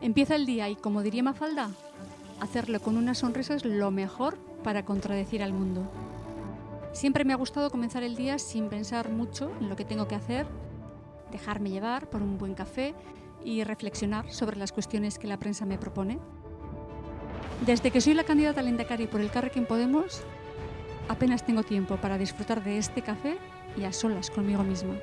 Empieza el día y, como diría Mafalda, hacerlo con una sonrisa es lo mejor para contradecir al mundo. Siempre me ha gustado comenzar el día sin pensar mucho en lo que tengo que hacer, dejarme llevar por un buen café y reflexionar sobre las cuestiones que la prensa me propone. Desde que soy la candidata al Indacari por el Carrequín Podemos, apenas tengo tiempo para disfrutar de este café y a solas conmigo misma.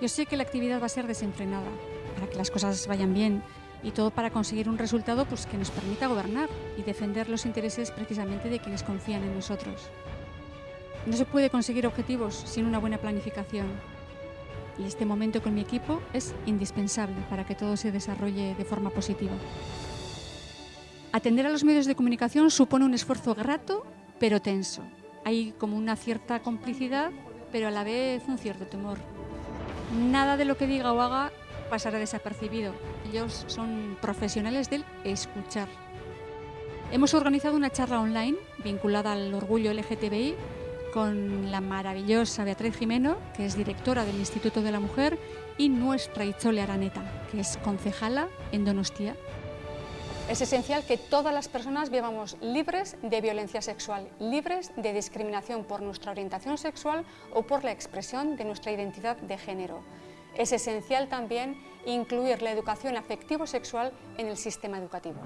Yo sé que la actividad va a ser desenfrenada, para que las cosas vayan bien y todo para conseguir un resultado pues, que nos permita gobernar y defender los intereses precisamente de quienes confían en nosotros. No se puede conseguir objetivos sin una buena planificación y este momento con mi equipo es indispensable para que todo se desarrolle de forma positiva. Atender a los medios de comunicación supone un esfuerzo grato pero tenso. Hay como una cierta complicidad, pero a la vez un cierto temor. Nada de lo que diga o haga pasará desapercibido. Ellos son profesionales del escuchar. Hemos organizado una charla online vinculada al orgullo LGTBI con la maravillosa Beatriz Jimeno, que es directora del Instituto de la Mujer, y nuestra Itzole Araneta, que es concejala en Donostia. Es esencial que todas las personas vivamos libres de violencia sexual, libres de discriminación por nuestra orientación sexual o por la expresión de nuestra identidad de género. Es esencial también incluir la educación afectivo-sexual en el sistema educativo.